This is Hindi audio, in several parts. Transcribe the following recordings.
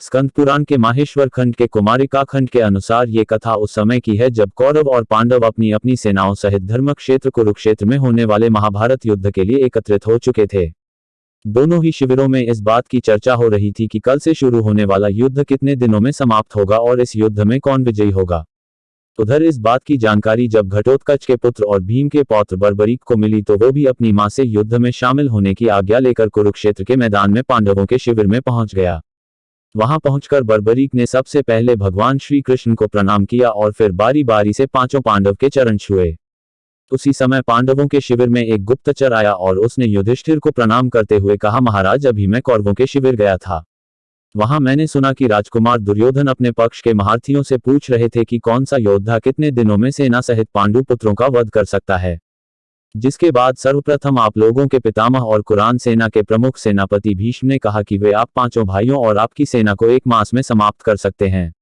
स्कंद पुराण के माहेश्वर खंड के कुमारिका खंड के अनुसार ये कथा उस समय की है जब कौरव और पांडव अपनी अपनी सेनाओं सहित धर्म क्षेत्र कुरुक्षेत्र में होने वाले महाभारत युद्ध के लिए एकत्रित हो चुके थे। दोनों ही शिविरों में इस बात की चर्चा हो रही थी कि कल से शुरू होने वाला युद्ध कितने दिनों में समाप्त होगा और इस युद्ध में कौन विजयी होगा। उधर इस बात की जानकारी जब घटोत्कच के पुत्र और भीम के पौत्र बर्बरीक को मिली तो वो भी अपनी माँ से युद्ध में शामिल होने की आज्ञा लेकर कुरुक्षेत्र के मैदान में पांडवों के शिविर में पहुँच गया। वहाँ पहुंचकर बर्बरीक ने सबसे पहले भगवान श्री कृष्ण को प्रणाम किया और फिर बारी बारी से पाँचों पांडव के चरण छुए। उसी समय पांडवों के शिविर में एक गुप्तचर आया और उसने युधिष्ठिर को प्रणाम करते हुए कहा, महाराज, अभी मैं कौरवों के शिविर गया था। वहाँ मैंने सुना कि राजकुमार दुर्योधन अपने पक्ष के महारथियों से पूछ रहे थे कि कौन सा योद्धा कितने दिनों में सेना सहित पांडु पुत्रों का वध कर सकता है। जिसके बाद सर्वप्रथम आप लोगों के पितामह और कुरान सेना के प्रमुख सेनापति भीष्म ने कहा कि वे आप पाँचों भाइयों और आपकी सेना को एक मास में समाप्त कर सकते हैं।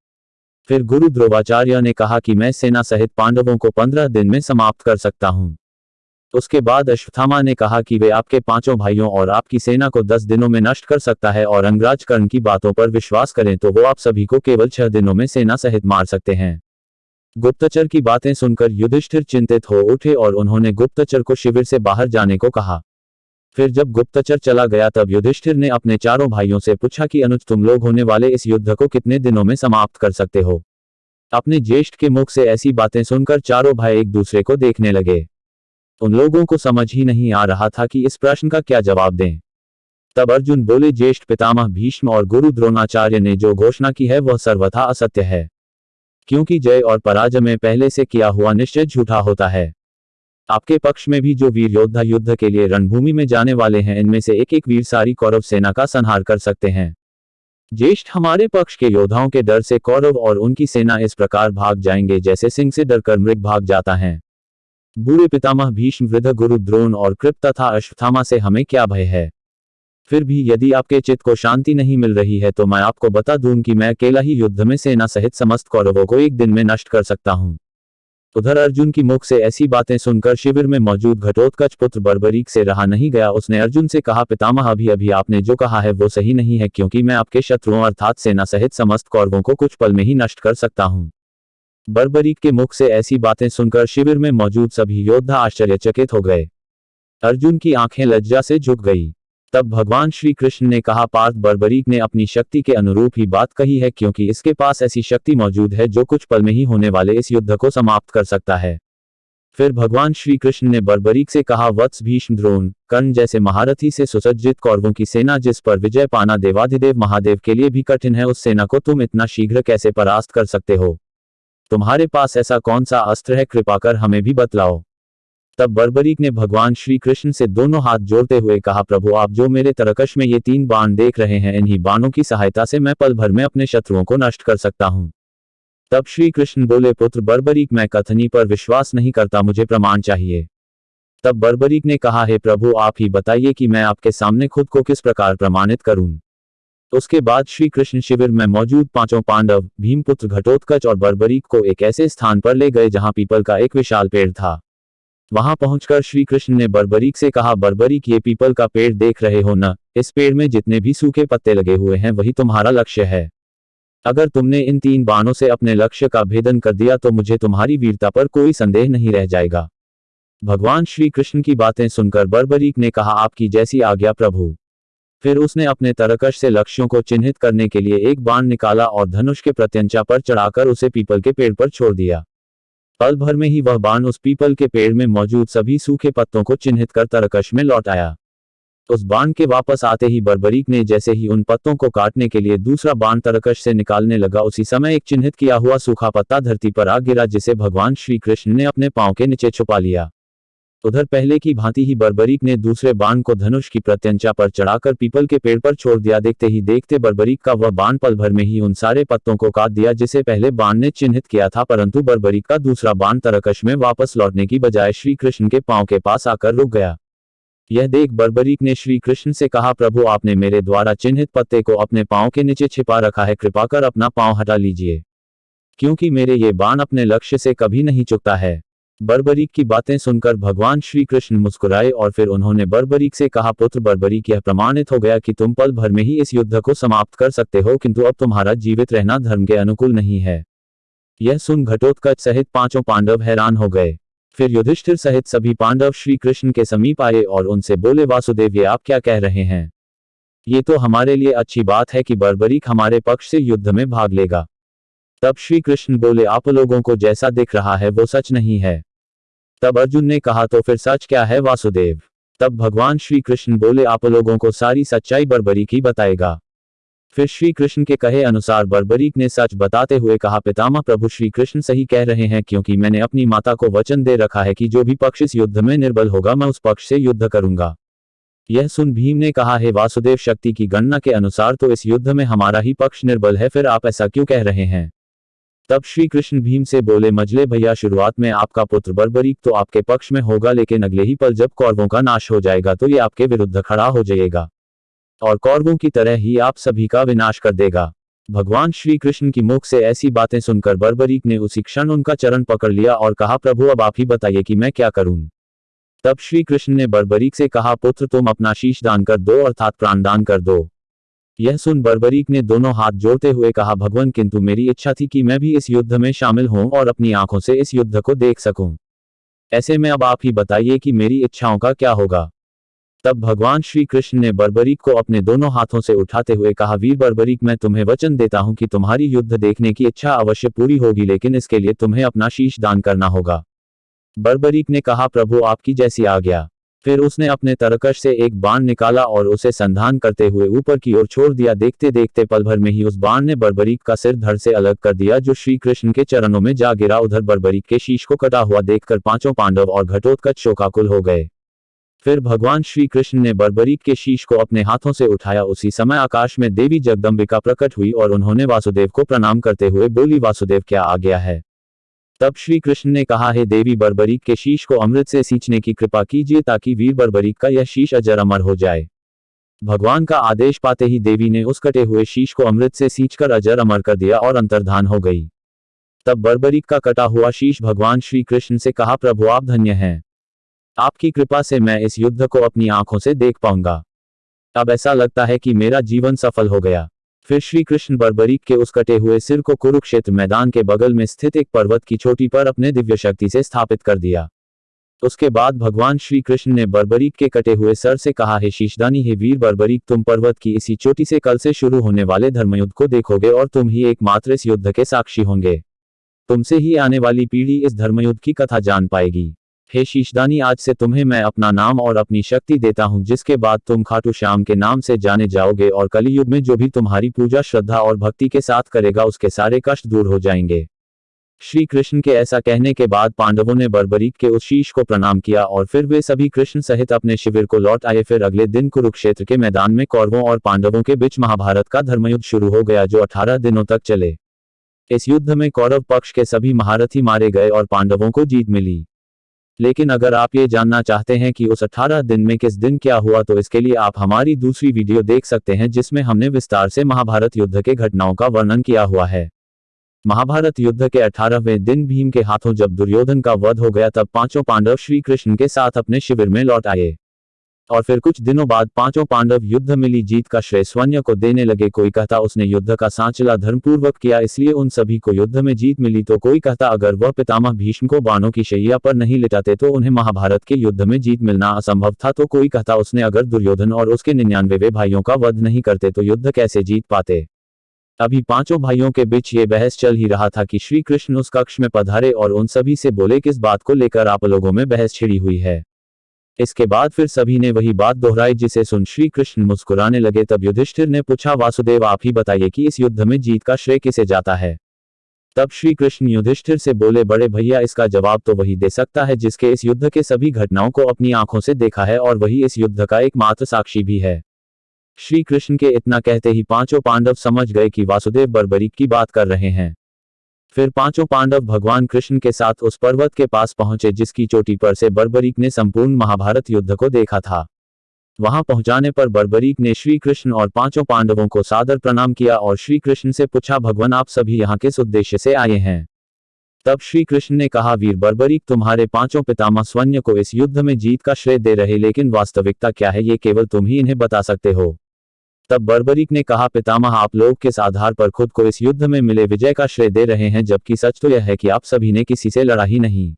फिर गुरु ध्रुवाचार्य ने कहा कि मैं सेना सहित पांडवों को पंद्रह दिन में समाप्त कर सकता हूँ। उसके बाद अश्वथामा ने कहा कि वे आपके पाँचों भाइयों और आपकी सेना को दस दिनों में नष्ट कर सकता है और अंगराज कर्ण की बातों पर विश्वास करें तो वो आप सभी को केवल छह दिनों में सेना सहित मार सकते हैं। गुप्तचर की बातें सुनकर युधिष्ठिर चिंतित हो उठे और उन्होंने गुप्तचर को शिविर से बाहर जाने को कहा। फिर जब गुप्तचर चला गया तब युधिष्ठिर ने अपने चारों भाइयों से पूछा कि अनुज तुम लोग होने वाले इस युद्ध को कितने दिनों में समाप्त कर सकते हो? अपने ज्येष्ठ के मुख से ऐसी बातें सुनकर चारों भाई एक दूसरे को देखने लगे। उन लोगों को समझ ही नहीं आ रहा था कि इस प्रश्न का क्या जवाब दें। तब अर्जुन बोले, ज्येष्ठ पितामह भीष्म और गुरु द्रोणाचार्य ने जो घोषणा की है वह सर्वथा असत्य है। क्योंकि जय और पराजय में पहले से किया हुआ निश्चय झूठा होता है। आपके पक्ष में भी जो वीर योद्धा युद्ध के लिए रणभूमि में जाने वाले हैं, इनमें से एक एक वीर सारी कौरव सेना का संहार कर सकते हैं। ज्येष्ठ हमारे पक्ष के योद्धाओं के डर से कौरव और उनकी सेना इस प्रकार भाग जाएँगे जैसे सिंह से डरकर मृग भाग जाता है। बूढ़े पितामह भीष्म वृद्ध गुरु द्रोण और कृप तथा अश्वथामा से हमें क्या भय है? फिर भी यदि आपके चित्त को शांति नहीं मिल रही है तो मैं आपको बता दूँ कि मैं अकेला ही युद्ध में सेना सहित समस्त कौरवों को एक दिन में नष्ट कर सकता हूँ। उधर अर्जुन की मुख से ऐसी बातें सुनकर शिविर में मौजूद घटोत्कच पुत्र बर्बरीक से रहा नहीं गया। उसने अर्जुन से कहा, पितामह, अभी अभी आपने जो कहा है वो सही नहीं है क्योंकि मैं आपके शत्रुओं अर्थात सेना सहित समस्त कौरवों को कुछ पल में ही नष्ट कर सकता हूँ। बर्बरीक के मुख से ऐसी बातें सुनकर शिविर में मौजूद सभी योद्धा आश्चर्यचकित हो गए। अर्जुन की आँखें लज्जा से झुक गई। तब भगवान श्री कृष्ण ने कहा, पार्थ बर्बरीक ने अपनी शक्ति के अनुरूप ही बात कही है, क्योंकि इसके पास ऐसी शक्ति मौजूद है, जो कुछ पल में ही होने वाले इस युद्ध को समाप्त कर सकता है। फिर भगवान श्री कृष्ण ने बर्बरीक से कहा, वत्स भीष्म द्रोण, कर्ण जैसे महारथी से सुसज्जित कौरवों की सेना जिस पर विजय पाना देवाधिदेव महादेव के लिए भी कठिन है, उस सेना को तुम इतना शीघ्र कैसे परास्त कर सकते हो? तुम्हारे पास ऐसा कौन सा अस्त्र है, कृपा कर हमें भी बतलाओ। तब बर्बरीक ने भगवान श्री कृष्ण से दोनों हाथ जोड़ते हुए कहा, प्रभु, आप जो मेरे तरकश में ये तीन बाण देख रहे हैं, इन्हीं बाणों की सहायता से मैं पल भर में अपने शत्रुओं को नष्ट कर सकता हूँ। तब श्री कृष्ण बोले, पुत्र, बर्बरीक, मैं कथनी पर विश्वास नहीं करता, मुझे प्रमाण चाहिए। तब बर्बरीक ने कहा, हे प्रभु, आप ही बताइए कि मैं आपके सामने खुद को किस प्रकार प्रमाणित करूँ? उसके बाद श्री कृष्ण शिविर में मौजूद पाँचों पांडव, भीमपुत्र, घटोत्कच और बर्बरीक को एक ऐसे स्थान पर ले गए, जहाँ पीपल का एक विशाल पेड़ था। वहाँ पहुंचकर श्री कृष्ण ने बर्बरीक से कहा, बर्बरीक, ये पीपल का पेड़ देख रहे हो न? इस पेड़ में जितने भी सूखे पत्ते लगे हुए हैं, वही तुम्हारा लक्ष्य है। अगर तुमने इन तीन बाणों से अपने लक्ष्य का भेदन कर दिया तो मुझे तुम्हारी वीरता पर कोई संदेह नहीं रह जाएगा भगवान श्री कृष्ण की बातें सुनकर बर्बरीक ने कहा, आपकी जैसी आज्ञा, प्रभु फिर उसने अपने तरकश से लक्ष्यों को चिन्हित करने के लिए एक बाण निकाला और धनुष के प्रत्यंचा पर चढ़ाकर उसे पीपल के पेड़ पर छोड़ दिया। पल भर में ही वह बाण उस पीपल के पेड़ में मौजूद सभी सूखे पत्तों को चिन्हित कर तरकश में लौट आया। उस बाण के वापस आते ही बर्बरीक ने जैसे ही उन पत्तों को काटने के लिए दूसरा बाण तरकश से निकालने लगा, उसी समय एक चिन्हित किया हुआ सूखा पत्ता धरती पर आ गिरा, जिसे भगवान श्री कृष्ण ने अपने पाँव के नीचे छुपा लिया। उधर पहले की भांति ही बर्बरीक ने दूसरे बाण को धनुष की प्रत्यंचा पर चढ़ाकर पीपल के पेड़ पर छोड़ दिया। देखते ही देखते बर्बरीक का वह बाण पल भर में ही उन सारे पत्तों को काट दिया, जिसे पहले बाण ने चिन्हित किया था, परंतु बर्बरीक का दूसरा बाण तरकश में वापस लौटने की बजाय श्री कृष्ण के पाँव के पास आकर रुक गया। यह देख बर्बरीक ने श्री कृष्ण से कहा, प्रभु, आपने मेरे द्वारा चिन्हित पत्ते को अपने पाँव के नीचे छिपा रखा है, कृपा कर अपना पाँव हटा लीजिए, क्योंकि मेरे ये बाण अपने लक्ष्य से कभी नहीं चुकता है। बर्बरीक की बातें सुनकर भगवान श्री कृष्ण मुस्कुराए और फिर उन्होंने बर्बरीक से कहा, पुत्र बर्बरीक, यह प्रमाणित हो गया कि तुम पल भर में ही इस युद्ध को समाप्त कर सकते हो, किंतु अब तुम्हारा जीवित रहना धर्म के अनुकूल नहीं है। यह सुन घटोत्कच सहित पाँचों पांडव हैरान हो गए। फिर युधिष्ठिर सहित सभी पांडव श्री कृष्ण के समीप आए और उनसे बोले, वासुदेव, ये आप क्या कह रहे हैं? ये तो हमारे लिए अच्छी बात है कि बर्बरीक हमारे पक्ष से युद्ध में भाग लेगा तब श्री कृष्ण बोले, आप लोगों को जैसा दिख रहा है, वो सच नहीं है। तब अर्जुन ने कहा तो फिर सच क्या है, वासुदेव? तब भगवान श्री कृष्ण बोले, आप लोगों को सारी सच्चाई बर्बरीक ही बताएगा। फिर श्री कृष्ण के कहे अनुसार बर्बरीक ने सच बताते हुए कहा, पितामह, प्रभु श्री कृष्ण सही कह रहे हैं, क्योंकि मैंने अपनी माता को वचन दे रखा है कि जो भी पक्ष इस युद्ध में निर्बल होगा, मैं उस पक्ष से युद्ध करूँगा। यह सुन भीम ने कहा, है वासुदेव, शक्ति की गणना के अनुसार तो इस युद्ध में हमारा ही पक्ष निर्बल है, फिर आप ऐसा क्यों कह रहे हैं? तब श्री कृष्ण भीम से बोले, मजले भैया, शुरुआत में आपका पुत्र बर्बरीक तो आपके पक्ष में होगा, लेकिन अगले ही पल जब कौरवों का नाश हो जाएगा तो ये आपके विरुद्ध खड़ा हो जाएगा। और कौरवों की तरह ही आप सभी का विनाश कर देगा। भगवान श्री कृष्ण की मुख से ऐसी बातें सुनकर बर्बरीक ने उसी क्षण उनका चरण पकड़ लिया और कहा, प्रभु, अब आप ही बताइए कि मैं क्या करूँ? तब श्री कृष्ण ने बर्बरीक से कहा, पुत्र, तुम अपना शीश दान कर दो, अर्थात प्राण दान कर दो। यह सुन बर्बरीक ने दोनों हाथ जोड़ते हुए कहा, भगवान, किंतु मेरी इच्छा थी कि मैं भी इस युद्ध में शामिल हूँ और अपनी आँखों से इस युद्ध को देख सकूँ। ऐसे में अब आप ही बताइए कि मेरी इच्छाओं का क्या होगा? तब भगवान श्री कृष्ण ने बर्बरीक को अपने दोनों हाथों से उठाते हुए कहा, वीर बर्बरीक, मैं तुम्हें वचन देता हूँ कि तुम्हारी युद्ध देखने की इच्छा अवश्य पूरी होगी, लेकिन इसके लिए तुम्हें अपना शीश दान करना होगा। बर्बरीक ने कहा, प्रभु, आपकी जैसी आ गया। फिर उसने अपने तरकश से एक बाण निकाला और उसे संधान करते हुए ऊपर की ओर छोड़ दिया। देखते देखते पल भर में ही उस बाण ने बर्बरीक का सिर धड़ से अलग कर दिया, जो श्री कृष्ण के चरणों में जा गिरा। उधर बर्बरीक के शीश को कटा हुआ देखकर पाँचों पांडव और घटोत्कच शोकाकुल हो गए। फिर भगवान श्री कृष्ण ने बर्बरीक के शीश को अपने हाथों से उठाया। उसी समय आकाश में देवी जगदम्बिका प्रकट हुई और उन्होंने वासुदेव को प्रणाम करते हुए बोली, वासुदेव, क्या आ गया है? तब श्री कृष्ण ने कहा, है देवी बर्बरीक के शीश को अमृत से सींचने की कृपा कीजिए ताकि वीर बर्बरीक का यह शीश अजर अमर हो जाए। भगवान का आदेश पाते ही देवी ने उस कटे हुए शीश को अमृत से सींचकर अजर अमर कर दिया और अंतर्धान हो गई। तब बर्बरीक का कटा हुआ शीश भगवान श्री कृष्ण से कहा, प्रभु आप धन्य हैं। आपकी कृपा से मैं इस युद्ध को अपनी आँखों से देख पाऊँगा। अब ऐसा लगता है कि मेरा जीवन सफल हो गया। फिर श्री कृष्ण बर्बरीक के उस कटे हुए सिर को कुरुक्षेत्र मैदान के बगल में स्थित एक पर्वत की चोटी पर अपने दिव्य शक्ति से स्थापित कर दिया। उसके बाद भगवान श्री कृष्ण ने बर्बरीक के कटे हुए सर से कहा, है शीशदानी, है वीर बर्बरीक, तुम पर्वत की इसी चोटी से कल से शुरू होने वाले धर्मयुद्ध को देखोगे और तुम ही एकमात्र इस युद्ध के साक्षी होंगे। तुमसे ही आने वाली पीढ़ी इस धर्मयुद्ध की कथा जान पाएगी। हे शीशदानी, आज से तुम्हें मैं अपना नाम और अपनी शक्ति देता हूँ, जिसके बाद तुम खाटू श्याम के नाम से जाने जाओगे और कलयुग में जो भी तुम्हारी पूजा, श्रद्धा और भक्ति के साथ करेगा, उसके सारे कष्ट दूर हो जाएँगे। श्री कृष्ण के ऐसा कहने के बाद पांडवों ने बर्बरीक के उस शीश को प्रणाम किया और फिर वे सभी कृष्ण सहित अपने शिविर को लौट आए। फिर अगले दिन कुरुक्षेत्र के मैदान में कौरवों और पांडवों के बीच महाभारत का धर्मयुद्ध शुरू हो गया, जो अठारह दिनों तक चले। इस युद्ध में कौरव पक्ष के सभी महारथी मारे गए और पांडवों को जीत मिली। लेकिन अगर आप ये जानना चाहते हैं कि उस 18 दिन में किस दिन क्या हुआ तो इसके लिए आप हमारी दूसरी वीडियो देख सकते हैं जिसमें हमने विस्तार से महाभारत युद्ध के घटनाओं का वर्णन किया हुआ है। महाभारत युद्ध के अठारहवें दिन भीम के हाथों जब दुर्योधन का वध हो गया, तब पाँचों पांडव श्री कृष्ण के साथ अपने शिविर में लौट आए। और फिर कुछ दिनों बाद पाँचों पांडव युद्ध मिली जीत का श्रेय स्वन्य को देने लगे। कोई कहता उसने युद्ध का सांचला धर्मपूर्वक किया, इसलिए उन सभी को युद्ध में जीत मिली तो कोई कहता अगर वह पितामह भीष्म को बाणों की शैया पर नहीं लिटाते तो उन्हें महाभारत के युद्ध में जीत मिलना असंभव था। तो कोई कहता उसने अगर दुर्योधन और उसके निन्यानवे भाइयों का वध नहीं करते तो युद्ध कैसे जीत पाते? अभी पाँचों भाइयों के बीच ये बहस चल ही रहा था कि श्री कृष्ण उस कक्ष में पधारे और उन सभी से बोले, किस बात को लेकर आप लोगों में बहस छिड़ी हुई है? इसके बाद फिर सभी ने वही बात दोहराई जिसे सुन श्री कृष्ण मुस्कुराने लगे तब युधिष्ठिर ने पूछा, वासुदेव, आप ही बताइए कि इस युद्ध में जीत का श्रेय किसे जाता है? तब श्री कृष्ण युधिष्ठिर से बोले, बड़े भैया, इसका जवाब तो वही दे सकता है जिसके इस युद्ध के सभी घटनाओं को अपनी आँखों से देखा है और वही इस युद्ध का एकमात्र साक्षी भी है। श्री कृष्ण के इतना कहते ही पाँचों पांडव समझ गए कि वासुदेव बर्बरीक की बात कर रहे हैं। फिर पाँचों पांडव भगवान कृष्ण के साथ उस पर्वत के पास पहुँचे, जिसकी चोटी पर से बर्बरीक ने संपूर्ण महाभारत युद्ध को देखा था। वहाँ पहुँचाने पर बर्बरीक ने श्री कृष्ण और पाँचों पांडवों को सादर प्रणाम किया और श्री कृष्ण से पूछा, भगवान, आप सभी यहाँ किस उद्देश्य से आए हैं? तब श्री कृष्ण ने कहा, वीर बर्बरीक, तुम्हारे पाँचों पितामह स्वन्य को इस युद्ध में जीत का श्रेय दे रहे, लेकिन वास्तविकता क्या है, ये केवल तुम ही इन्हें बता सकते हो। तब बर्बरीक ने कहा, पितामह, आप लोग किस आधार पर खुद को इस युद्ध में मिले विजय का श्रेय दे रहे हैं, जबकि सच तो यह है कि आप सभी ने किसी से लड़ा ही नहीं।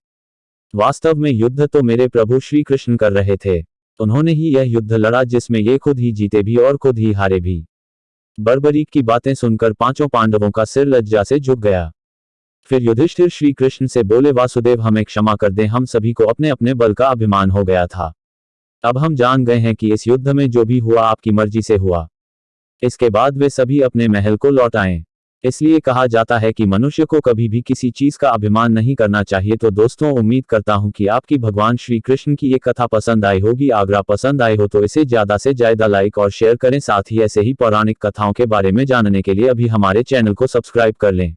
वास्तव में युद्ध तो मेरे प्रभु श्री कृष्ण कर रहे थे। उन्होंने ही यह युद्ध लड़ा जिसमें ये खुद ही जीते भी और खुद ही हारे भी बर्बरीक की बातें सुनकर पाँचों पांडवों का सिर लज्जा से झुक गया। फिर युधिष्ठिर श्री कृष्ण से बोले, वासुदेव, हमें क्षमा कर दें, हम सभी को अपने अपने बल का अभिमान हो गया था। अब हम जान गए हैं कि इस युद्ध में जो भी हुआ, आपकी मर्ज़ी से हुआ। इसके बाद वे सभी अपने महल को लौट आए। इसलिए कहा जाता है कि मनुष्य को कभी भी किसी चीज़ का अभिमान नहीं करना चाहिए। तो दोस्तों, उम्मीद करता हूँ कि आपकी भगवान श्री कृष्ण की ये कथा पसंद आई होगी। आगरा पसंद आई हो तो इसे ज़्यादा से ज़्यादा लाइक और शेयर करें। साथ ही ऐसे ही पौराणिक कथाओं के बारे में जानने के लिए अभी हमारे चैनल को सब्सक्राइब कर लें।